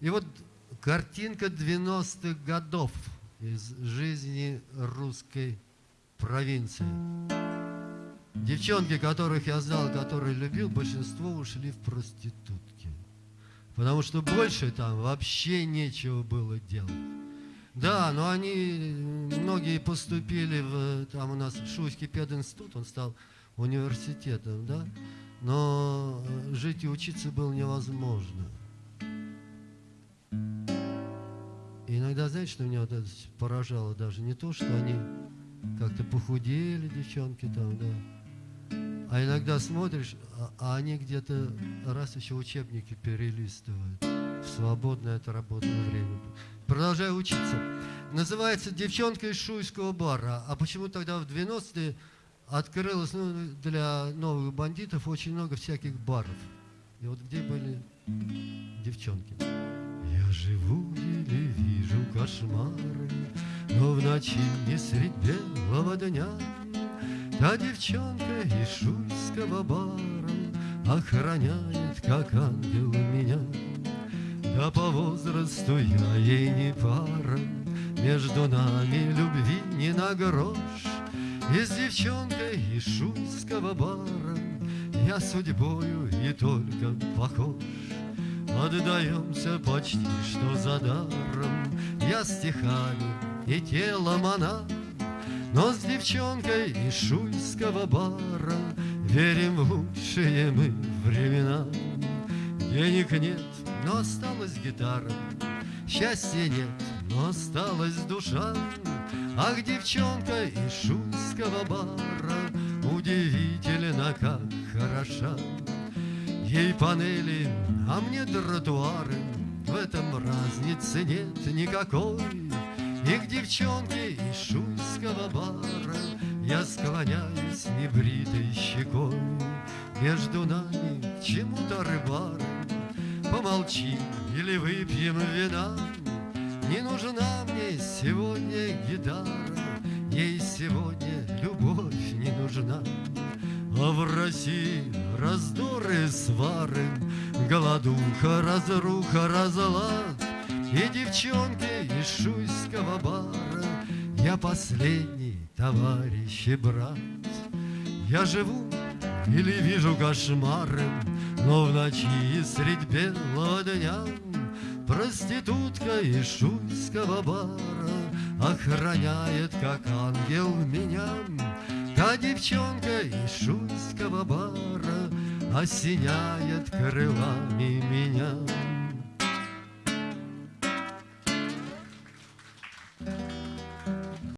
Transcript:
И вот картинка 90-х годов из жизни русской провинции. Девчонки, которых я знал, которые любил, большинство ушли в проститутки. Потому что больше там вообще нечего было делать. Да, но они, многие поступили в, там у нас Шуйский пединститут, он стал университетом, да, но жить и учиться было невозможно. Знаете, что меня вот поражало даже не то, что они как-то похудели, девчонки там, да, а иногда смотришь, а, а они где-то раз еще учебники перелистывают в свободное от работы время. Продолжаю учиться. Называется «Девчонка из Шуйского бара». А почему тогда в 90-е открылось ну, для новых бандитов очень много всяких баров? И вот где были девчонки? Живу или вижу кошмары, Но в ночи не средь белого дня. Та девчонка из шуйского бара Охраняет, как ангел меня. Да по возрасту я ей не пара Между нами любви не на грош И с девчонкой из шуйского бара Я судьбою и только похож Отдаемся почти что за даром. Я стихами и телом она но с девчонкой из шуйского бара. Верим в лучшие мы времена. Денег нет, но осталась гитара. Счастья нет, но осталась душа. Ах, девчонка из шуйского бара Удивительно, как хороша Ей панели, а мне тротуары. В этом разницы нет никакой. И к девчонке из шуйского бара Я склоняюсь небритой щекой. Между нами чему-то рыбары. Помолчим или выпьем вина. Не нужна мне сегодня гитара. Ей сегодня любовь не нужна А в России раздоры, свары Голодуха, разруха, разлад. И девчонки из шуйского бара Я последний товарищ и брат. Я живу или вижу кошмары Но в ночи средь белого дня Проститутка из шуйского бара Охраняет, как ангел, меня Та девчонка из шуйского бара Осеняет крылами меня